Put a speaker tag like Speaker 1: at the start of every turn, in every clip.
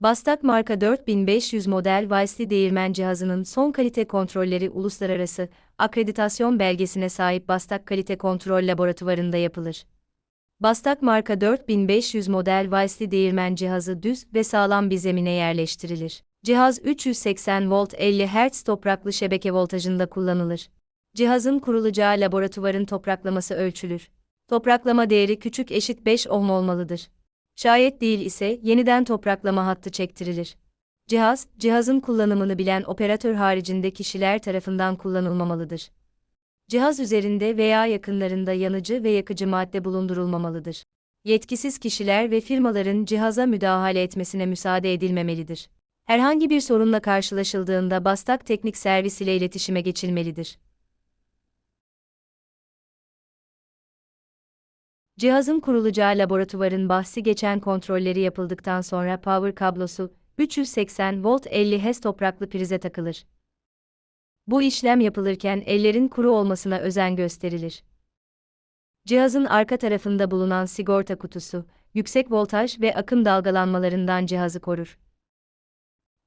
Speaker 1: Bastak marka 4500 model Weissli değirmen cihazının son kalite kontrolleri uluslararası akreditasyon belgesine sahip Bastak Kalite Kontrol Laboratuvarında yapılır. Bastak marka 4500 model Weissli değirmen cihazı düz ve sağlam bir zemine yerleştirilir. Cihaz 380 volt 50 Hz topraklı şebeke voltajında kullanılır. Cihazın kurulacağı laboratuvarın topraklaması ölçülür. Topraklama değeri küçük eşit 5 ohm olmalıdır. Şayet değil ise yeniden topraklama hattı çektirilir. Cihaz, cihazın kullanımını bilen operatör haricinde kişiler tarafından kullanılmamalıdır. Cihaz üzerinde veya yakınlarında yanıcı ve yakıcı madde bulundurulmamalıdır. Yetkisiz kişiler ve firmaların cihaza müdahale etmesine müsaade edilmemelidir. Herhangi bir sorunla karşılaşıldığında Bastak Teknik Servis ile iletişime geçilmelidir. Cihazın kurulacağı laboratuvarın bahsi geçen kontrolleri yapıldıktan sonra power kablosu 380 volt 50 Hz topraklı prize takılır. Bu işlem yapılırken ellerin kuru olmasına özen gösterilir. Cihazın arka tarafında bulunan sigorta kutusu, yüksek voltaj ve akım dalgalanmalarından cihazı korur.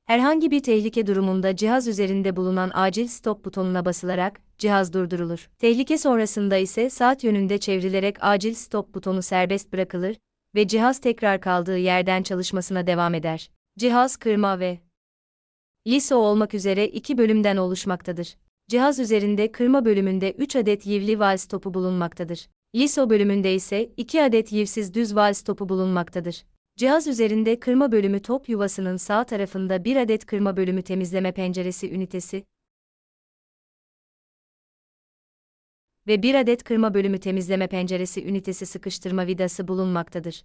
Speaker 1: Herhangi bir tehlike durumunda cihaz üzerinde bulunan acil stop butonuna basılarak cihaz durdurulur. Tehlike sonrasında ise saat yönünde çevrilerek acil stop butonu serbest bırakılır ve cihaz tekrar kaldığı yerden çalışmasına devam eder. Cihaz kırma ve LISO olmak üzere iki bölümden oluşmaktadır. Cihaz üzerinde kırma bölümünde 3 adet yivli vals topu bulunmaktadır. LISO bölümünde ise 2 adet yivsiz düz vals topu bulunmaktadır. Cihaz üzerinde kırma bölümü top yuvasının sağ tarafında bir adet kırma bölümü temizleme penceresi ünitesi ve bir adet kırma bölümü temizleme penceresi ünitesi sıkıştırma vidası bulunmaktadır.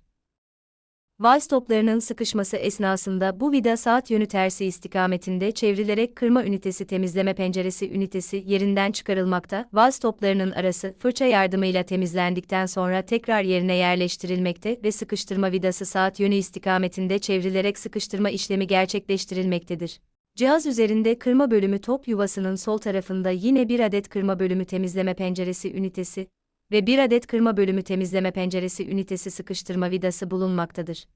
Speaker 1: Vals toplarının sıkışması esnasında bu vida saat yönü tersi istikametinde çevrilerek kırma ünitesi temizleme penceresi ünitesi yerinden çıkarılmakta, vals toplarının arası fırça yardımıyla temizlendikten sonra tekrar yerine yerleştirilmekte ve sıkıştırma vidası saat yönü istikametinde çevrilerek sıkıştırma işlemi gerçekleştirilmektedir. Cihaz üzerinde kırma bölümü top yuvasının sol tarafında yine bir adet kırma bölümü temizleme penceresi ünitesi, ve bir adet kırma bölümü temizleme penceresi ünitesi sıkıştırma vidası bulunmaktadır.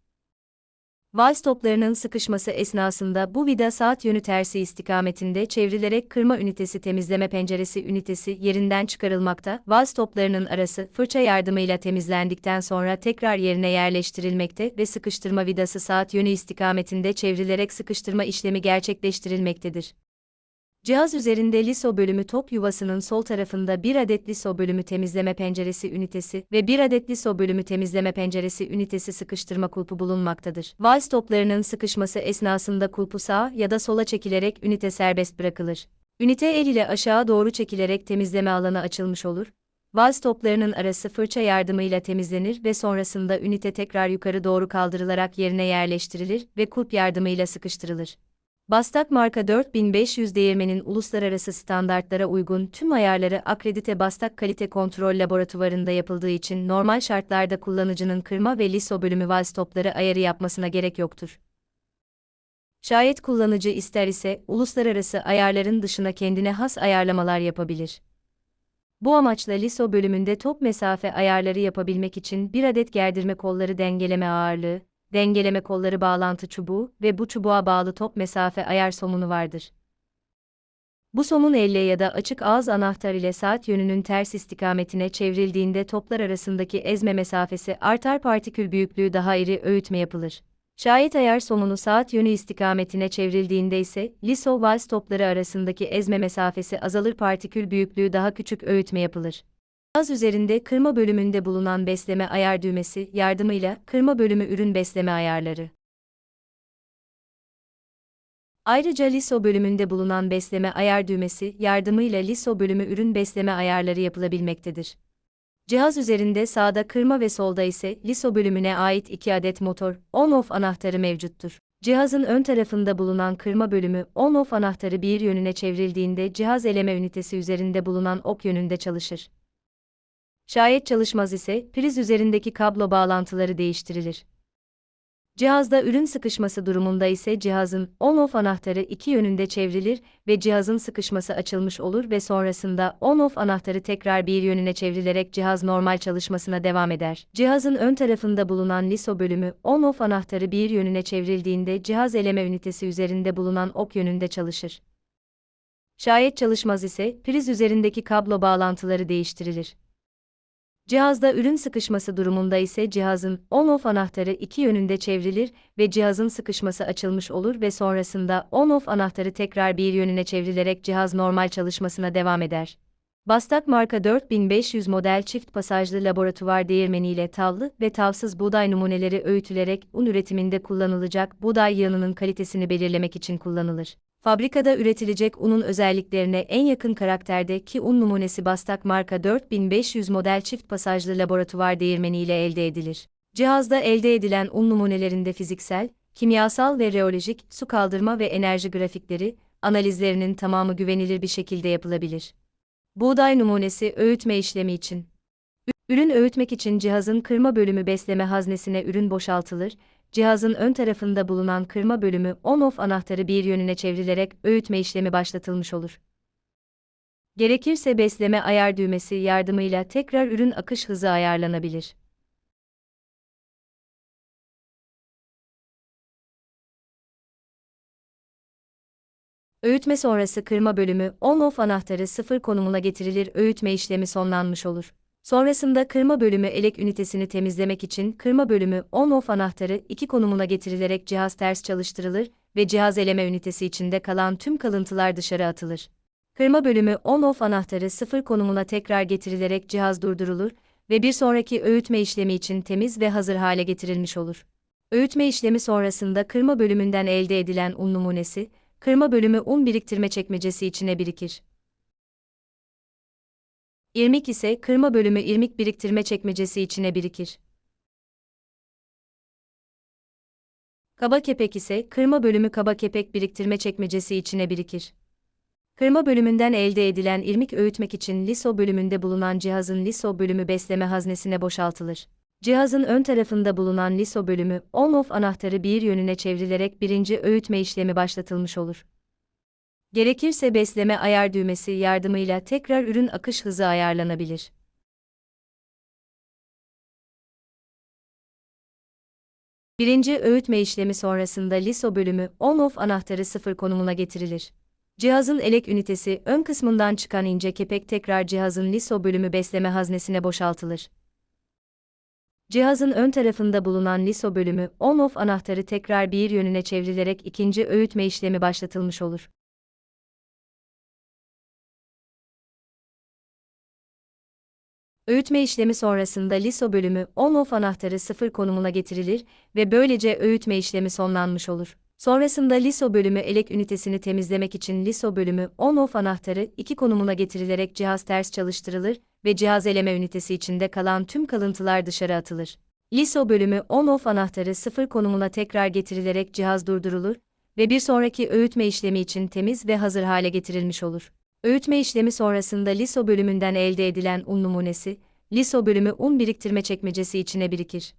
Speaker 1: Vals toplarının sıkışması esnasında bu vida saat yönü tersi istikametinde çevrilerek kırma ünitesi temizleme penceresi ünitesi yerinden çıkarılmakta, vals toplarının arası fırça yardımıyla temizlendikten sonra tekrar yerine yerleştirilmekte ve sıkıştırma vidası saat yönü istikametinde çevrilerek sıkıştırma işlemi gerçekleştirilmektedir. Cihaz üzerinde LISO bölümü top yuvasının sol tarafında bir adet LISO bölümü temizleme penceresi ünitesi ve bir adet LISO bölümü temizleme penceresi ünitesi sıkıştırma kulpu bulunmaktadır. Vals toplarının sıkışması esnasında kulpu sağa ya da sola çekilerek ünite serbest bırakılır. Ünite el ile aşağı doğru çekilerek temizleme alanı açılmış olur. Vals toplarının arası fırça yardımıyla temizlenir ve sonrasında ünite tekrar yukarı doğru kaldırılarak yerine yerleştirilir ve kulp yardımıyla sıkıştırılır. Bastak marka 4500 değirmenin uluslararası standartlara uygun tüm ayarları akredite Bastak Kalite Kontrol Laboratuvarında yapıldığı için normal şartlarda kullanıcının kırma ve liso bölümü vals topları ayarı yapmasına gerek yoktur. Şayet kullanıcı ister ise uluslararası ayarların dışına kendine has ayarlamalar yapabilir. Bu amaçla liso bölümünde top mesafe ayarları yapabilmek için bir adet gerdirme kolları dengeleme ağırlığı, dengeleme kolları bağlantı çubuğu ve bu çubuğa bağlı top mesafe ayar somunu vardır. Bu somun elle ya da açık ağız anahtar ile saat yönünün ters istikametine çevrildiğinde toplar arasındaki ezme mesafesi artar partikül büyüklüğü daha iri öğütme yapılır. Şayet ayar somunu saat yönü istikametine çevrildiğinde ise liso vals topları arasındaki ezme mesafesi azalır partikül büyüklüğü daha küçük öğütme yapılır. Cihaz üzerinde kırma bölümünde bulunan besleme ayar düğmesi yardımıyla kırma bölümü ürün besleme ayarları. Ayrıca LISO bölümünde bulunan besleme ayar düğmesi yardımıyla LISO bölümü ürün besleme ayarları yapılabilmektedir. Cihaz üzerinde sağda kırma ve solda ise LISO bölümüne ait iki adet motor on-off anahtarı mevcuttur. Cihazın ön tarafında bulunan kırma bölümü on-off anahtarı bir yönüne çevrildiğinde cihaz eleme ünitesi üzerinde bulunan ok yönünde çalışır. Şayet çalışmaz ise priz üzerindeki kablo bağlantıları değiştirilir. Cihazda ürün sıkışması durumunda ise cihazın on-off anahtarı iki yönünde çevrilir ve cihazın sıkışması açılmış olur ve sonrasında on-off anahtarı tekrar bir yönüne çevrilerek cihaz normal çalışmasına devam eder. Cihazın ön tarafında bulunan LISO bölümü on-off anahtarı bir yönüne çevrildiğinde cihaz eleme ünitesi üzerinde bulunan ok yönünde çalışır. Şayet çalışmaz ise priz üzerindeki kablo bağlantıları değiştirilir. Cihazda ürün sıkışması durumunda ise cihazın on-off anahtarı iki yönünde çevrilir ve cihazın sıkışması açılmış olur ve sonrasında on-off anahtarı tekrar bir yönüne çevrilerek cihaz normal çalışmasına devam eder. Bastak marka 4500 model çift pasajlı laboratuvar değirmeniyle tavlı ve tavsız buğday numuneleri öğütülerek un üretiminde kullanılacak buğday yağının kalitesini belirlemek için kullanılır. Fabrikada üretilecek unun özelliklerine en yakın karakterdeki un numunesi Bastak marka 4500 model çift pasajlı laboratuvar değirmeni ile elde edilir. Cihazda elde edilen un numunelerinde fiziksel, kimyasal ve reolojik su kaldırma ve enerji grafikleri, analizlerinin tamamı güvenilir bir şekilde yapılabilir. Buğday numunesi öğütme işlemi için. Ürün öğütmek için cihazın kırma bölümü besleme haznesine ürün boşaltılır cihazın ön tarafında bulunan kırma bölümü on-off anahtarı bir yönüne çevrilerek öğütme işlemi başlatılmış olur. Gerekirse besleme ayar düğmesi yardımıyla tekrar ürün akış hızı ayarlanabilir. Öğütme sonrası kırma bölümü on-off anahtarı sıfır konumuna getirilir öğütme işlemi sonlanmış olur. Sonrasında kırma bölümü elek ünitesini temizlemek için kırma bölümü on-off anahtarı iki konumuna getirilerek cihaz ters çalıştırılır ve cihaz eleme ünitesi içinde kalan tüm kalıntılar dışarı atılır. Kırma bölümü on-off anahtarı sıfır konumuna tekrar getirilerek cihaz durdurulur ve bir sonraki öğütme işlemi için temiz ve hazır hale getirilmiş olur. Öğütme işlemi sonrasında kırma bölümünden elde edilen un numunesi, kırma bölümü un biriktirme çekmecesi içine birikir. İrmik ise kırma bölümü irmik biriktirme çekmecesi içine birikir. Kaba kepek ise kırma bölümü kaba kepek biriktirme çekmecesi içine birikir. Kırma bölümünden elde edilen irmik öğütmek için LISO bölümünde bulunan cihazın LISO bölümü besleme haznesine boşaltılır. Cihazın ön tarafında bulunan LISO bölümü on-off anahtarı bir yönüne çevrilerek birinci öğütme işlemi başlatılmış olur. Gerekirse besleme ayar düğmesi yardımıyla tekrar ürün akış hızı ayarlanabilir. Birinci öğütme işlemi sonrasında LISO bölümü on-off anahtarı sıfır konumuna getirilir. Cihazın elek ünitesi ön kısmından çıkan ince kepek tekrar cihazın LISO bölümü besleme haznesine boşaltılır. Cihazın ön tarafında bulunan LISO bölümü on-off anahtarı tekrar bir yönüne çevrilerek ikinci öğütme işlemi başlatılmış olur. Öğütme işlemi sonrasında LISO bölümü on-off anahtarı sıfır konumuna getirilir ve böylece öğütme işlemi sonlanmış olur. Sonrasında LISO bölümü elek ünitesini temizlemek için LISO bölümü on-off anahtarı iki konumuna getirilerek cihaz ters çalıştırılır ve cihaz eleme ünitesi içinde kalan tüm kalıntılar dışarı atılır. LISO bölümü on-off anahtarı sıfır konumuna tekrar getirilerek cihaz durdurulur ve bir sonraki öğütme işlemi için temiz ve hazır hale getirilmiş olur. Öğütme işlemi sonrasında liso bölümünden elde edilen un numunesi, liso bölümü un biriktirme çekmecesi içine birikir.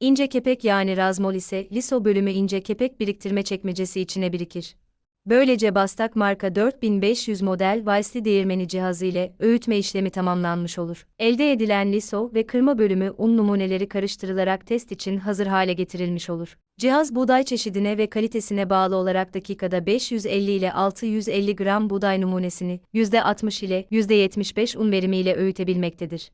Speaker 1: İnce kepek yani razmol ise liso bölümü ince kepek biriktirme çekmecesi içine birikir. Böylece Bastak marka 4500 model Weissli değirmeni cihazı ile öğütme işlemi tamamlanmış olur. Elde edilen liso ve kırma bölümü un numuneleri karıştırılarak test için hazır hale getirilmiş olur. Cihaz buğday çeşidine ve kalitesine bağlı olarak dakikada 550 ile 650 gram buğday numunesini %60 ile %75 un verimiyle öğütebilmektedir.